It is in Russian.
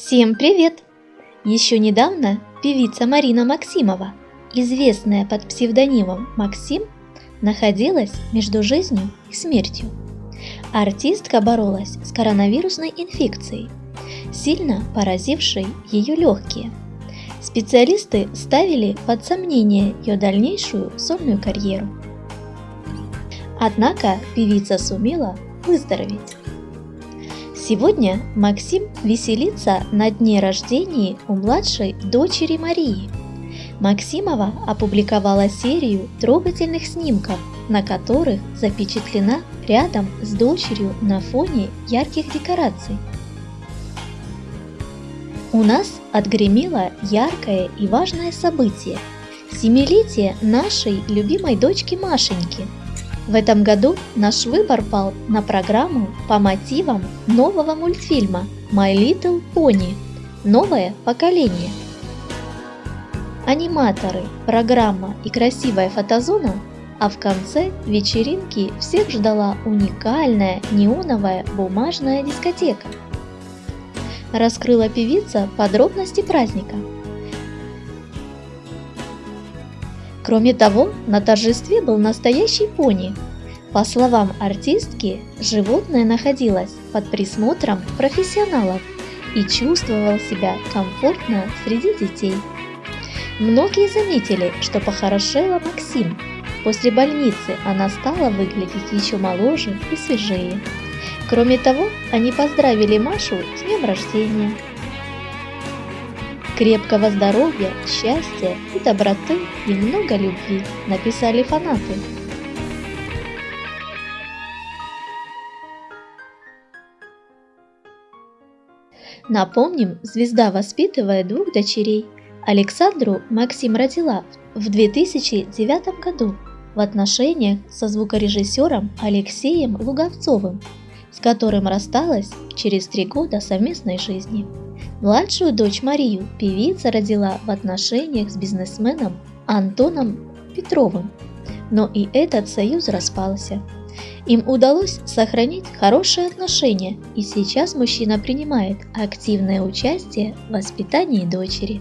Всем привет! Еще недавно певица Марина Максимова, известная под псевдонимом Максим, находилась между жизнью и смертью. Артистка боролась с коронавирусной инфекцией, сильно поразившей ее легкие. Специалисты ставили под сомнение ее дальнейшую сольную карьеру. Однако певица сумела выздороветь. Сегодня Максим веселится на дне рождения у младшей дочери Марии. Максимова опубликовала серию трогательных снимков, на которых запечатлена рядом с дочерью на фоне ярких декораций. У нас отгремело яркое и важное событие – семилетие нашей любимой дочки Машеньки – в этом году наш выбор пал на программу по мотивам нового мультфильма My Little Pony «Новое поколение». Аниматоры, программа и красивая фотозона, а в конце вечеринки всех ждала уникальная неоновая бумажная дискотека. Раскрыла певица подробности праздника – Кроме того, на торжестве был настоящий пони. По словам артистки, животное находилось под присмотром профессионалов и чувствовал себя комфортно среди детей. Многие заметили, что похорошела Максим. После больницы она стала выглядеть еще моложе и свежее. Кроме того, они поздравили Машу с днем рождения крепкого здоровья, счастья и доброты и много любви, написали фанаты. Напомним, звезда воспитывает двух дочерей. Александру Максим родила в 2009 году в отношениях со звукорежиссером Алексеем Луговцовым, с которым рассталась через три года совместной жизни. Младшую дочь Марию певица родила в отношениях с бизнесменом Антоном Петровым, но и этот союз распался. Им удалось сохранить хорошие отношения, и сейчас мужчина принимает активное участие в воспитании дочери.